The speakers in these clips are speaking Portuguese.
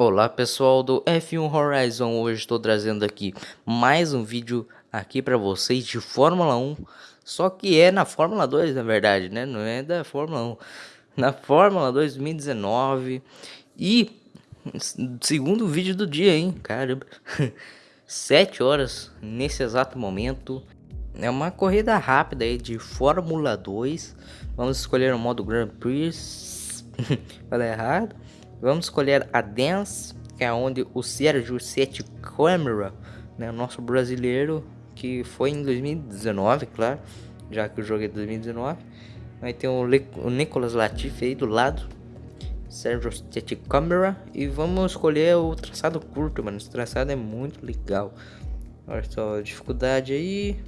Olá pessoal do F1 Horizon, hoje estou trazendo aqui mais um vídeo aqui para vocês de Fórmula 1 Só que é na Fórmula 2 na verdade, né? Não é da Fórmula 1 Na Fórmula 2 2019 E segundo vídeo do dia, hein? Caramba. 7 horas nesse exato momento. É uma corrida rápida aí de Fórmula 2 Vamos escolher o modo Grand Prix. Falei errado Vamos escolher a Dance, que é onde o Sérgio Sete Câmara, né, nosso brasileiro, que foi em 2019, claro, já que o jogo é de 2019. Aí tem o, Le o Nicolas Latifi aí do lado, Sérgio Sete Câmara, e vamos escolher o traçado curto, mano, esse traçado é muito legal. Olha só dificuldade aí,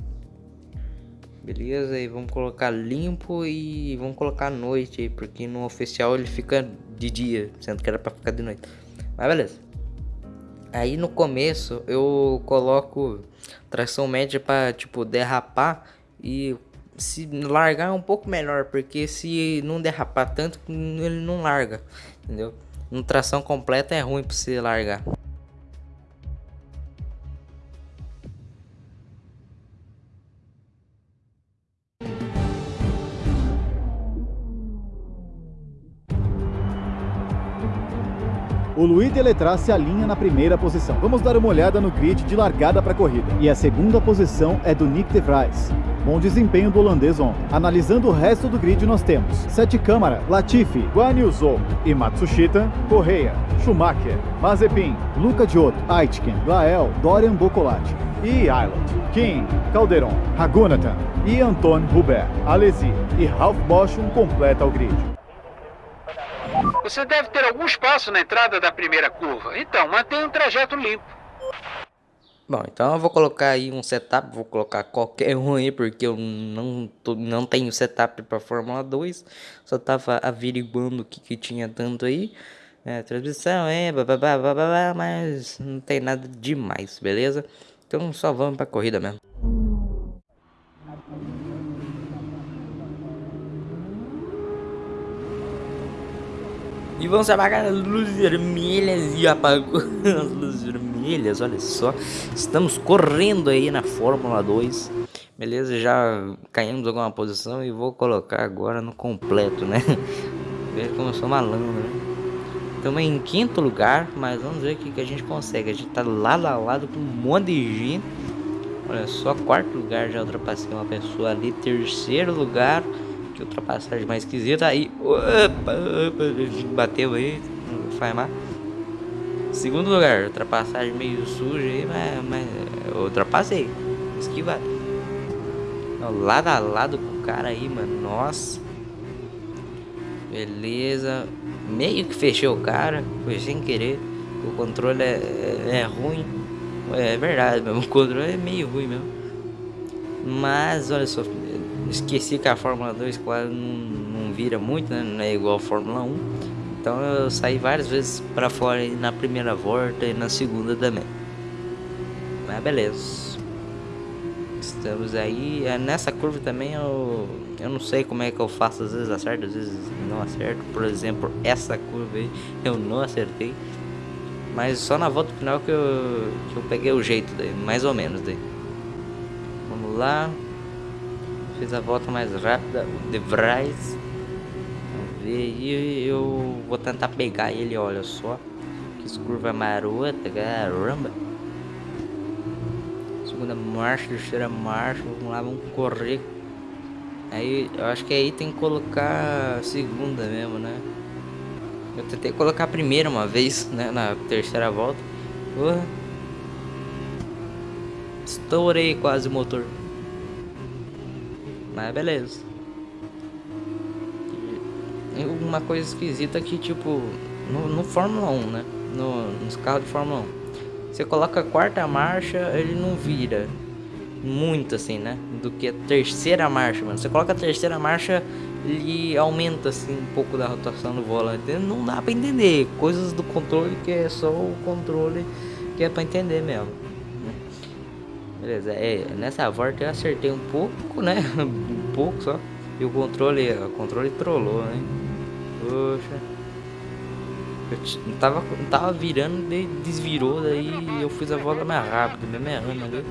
Beleza, e vamos colocar limpo e vamos colocar noite aí, porque no oficial ele fica de dia, sendo que era para ficar de noite. Mas beleza. Aí no começo eu coloco tração média para tipo derrapar e se largar um pouco melhor, porque se não derrapar tanto, ele não larga, entendeu? No tração completa é ruim para você largar. O Louis Deletraz se alinha na primeira posição. Vamos dar uma olhada no grid de largada para a corrida. E a segunda posição é do Nick de Vries. Bom desempenho do holandês ontem. Analisando o resto do grid nós temos Sete Câmara, Latifi, Guan Yu Zhou e Matsushita, Correia, Schumacher, Mazepin, Luca Giotto, Aitken, Gael, Dorian Bocolati e Island, King, Calderon, Ragunathan e Antoine Hubert, Alesi e Ralph Bosch completa o grid. Você deve ter algum espaço na entrada da primeira curva. Então, mantenha um trajeto limpo. Bom, então eu vou colocar aí um setup, vou colocar qualquer um aí, porque eu não, tô, não tenho setup para Fórmula 2. Só tava averiguando o que, que tinha tanto aí. É, transmissão, é, bababá, bababá, mas não tem nada demais, beleza? Então só vamos pra corrida mesmo. E vamos apagar as luzes vermelhas e apagou as luzes vermelhas, olha só. Estamos correndo aí na Fórmula 2. Beleza, já caímos alguma posição e vou colocar agora no completo, né? Veja como eu sou malandro, né? Estamos em quinto lugar, mas vamos ver o que, que a gente consegue. A gente tá lado a lado com um monte de gente. Olha só, quarto lugar já ultrapassei uma pessoa ali. Terceiro lugar que ultrapassagem mais esquisita. Aí, opa, opa, bateu aí, não faz mal. Segundo lugar, ultrapassagem meio suja aí, mas, mas eu ultrapassei. Esquivado. Lado a lado com o cara aí, mano. Nossa. Beleza. Meio que fechei o cara. Foi sem querer. O controle é, é, é ruim. É verdade mesmo. O controle é meio ruim mesmo. Mas olha só. Esqueci que a Fórmula 2, claro, não, não vira muito, né? Não é igual a Fórmula 1. Então eu saí várias vezes para fora na primeira volta e na segunda também. Mas beleza. Estamos aí. É, nessa curva também eu, eu não sei como é que eu faço. Às vezes acerto, às vezes não acerto. Por exemplo, essa curva aí eu não acertei. Mas só na volta final que eu, que eu peguei o jeito daí, mais ou menos daí. Vamos lá. Fiz a volta mais rápida, de Vries. E eu vou tentar pegar ele, olha só. Que curva marota, caramba. Segunda marcha, terceira marcha. Vamos lá, vamos correr. Aí, eu acho que aí tem que colocar segunda mesmo, né? Eu tentei colocar a primeira uma vez, né? Na terceira volta. Uh, estourei quase o motor. Mas beleza. E uma coisa esquisita que, tipo, no, no Fórmula 1, né? No, nos carros de Fórmula 1. Você coloca a quarta marcha, ele não vira muito assim, né? Do que a terceira marcha, mano. Você coloca a terceira marcha, ele aumenta assim um pouco da rotação do volante. Não dá pra entender. Coisas do controle que é só o controle que é pra entender mesmo. Beleza, é, nessa volta eu acertei um pouco, né? um pouco só. E o controle, o controle trollou, né? Poxa. Eu tava, tava virando, desvirou, daí eu fiz a volta mais rápida, mesmo errando ali.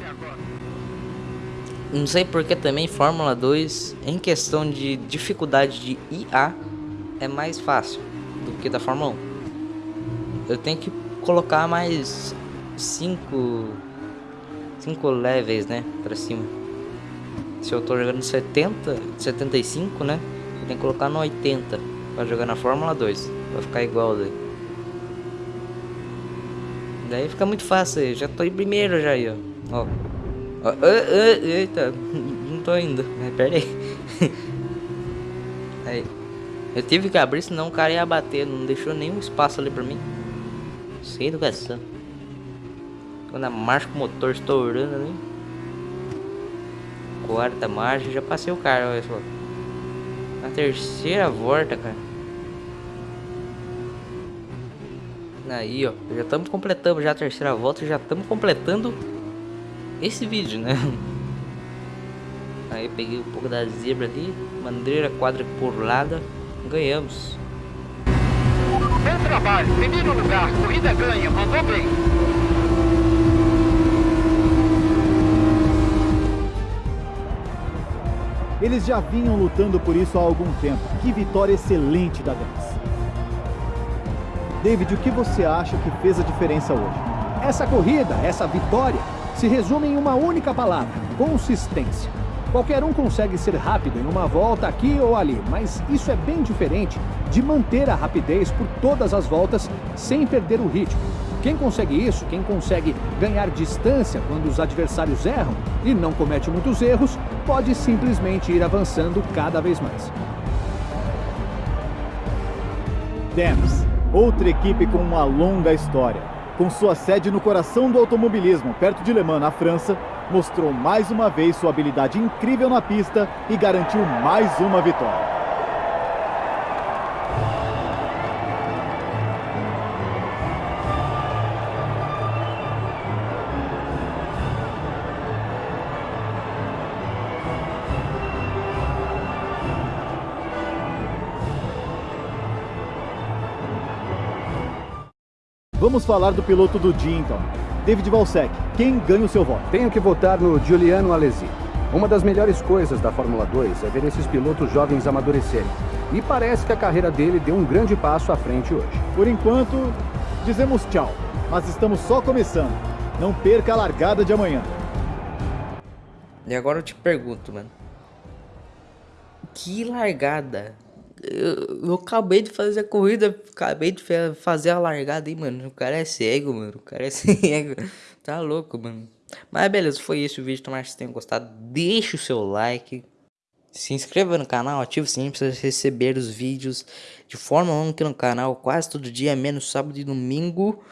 Não sei porque também Fórmula 2, em questão de dificuldade de IA, é mais fácil do que da Fórmula 1. Eu tenho que colocar mais 5 5 levels, né, pra cima. Se eu tô jogando 70, 75, né, eu tenho que colocar no 80 pra jogar na Fórmula 2, pra ficar igual daí. Daí fica muito fácil, já tô em primeiro já aí, ó. ó. ó eita, não tô indo, pera aí. aí. Eu tive que abrir, senão o cara ia bater, não deixou nenhum espaço ali pra mim. Sem educação. Quando a marcha com o motor estourando ali. Quarta marcha, já passei o cara, olha só. Na terceira volta, cara. Aí, ó. Já estamos completando já a terceira volta, já estamos completando esse vídeo, né? Aí peguei um pouco da zebra ali, bandeira quadriculada, ganhamos. Bom trabalho, primeiro lugar, corrida ganha, mandou bem. Eles já vinham lutando por isso há algum tempo. Que vitória excelente da Dance. David, o que você acha que fez a diferença hoje? Essa corrida, essa vitória, se resume em uma única palavra: consistência. Qualquer um consegue ser rápido em uma volta aqui ou ali, mas isso é bem diferente de manter a rapidez por todas as voltas sem perder o ritmo. Quem consegue isso, quem consegue ganhar distância quando os adversários erram e não comete muitos erros, pode simplesmente ir avançando cada vez mais. Dams, outra equipe com uma longa história. Com sua sede no coração do automobilismo, perto de Le Mans, na França, mostrou mais uma vez sua habilidade incrível na pista e garantiu mais uma vitória. Vamos falar do piloto do dia então. David Valsec, quem ganha o seu voto? Tenho que votar no Giuliano Alesi. Uma das melhores coisas da Fórmula 2 é ver esses pilotos jovens amadurecerem. E parece que a carreira dele deu um grande passo à frente hoje. Por enquanto, dizemos tchau. Mas estamos só começando. Não perca a largada de amanhã. E agora eu te pergunto, mano. Que largada? Eu, eu, acabei de fazer a corrida, acabei de fazer a largada aí, mano. O cara é cego, mano. O cara é cego. Tá louco, mano. Mas beleza, foi isso o vídeo. Tomara que vocês tenham gostado. Deixa o seu like. Se inscreva no canal, ative o sininho para receber os vídeos de Fórmula 1 aqui no canal. Quase todo dia, menos sábado e domingo.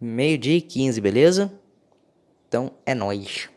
Meio dia e 15, beleza? Então é nóis.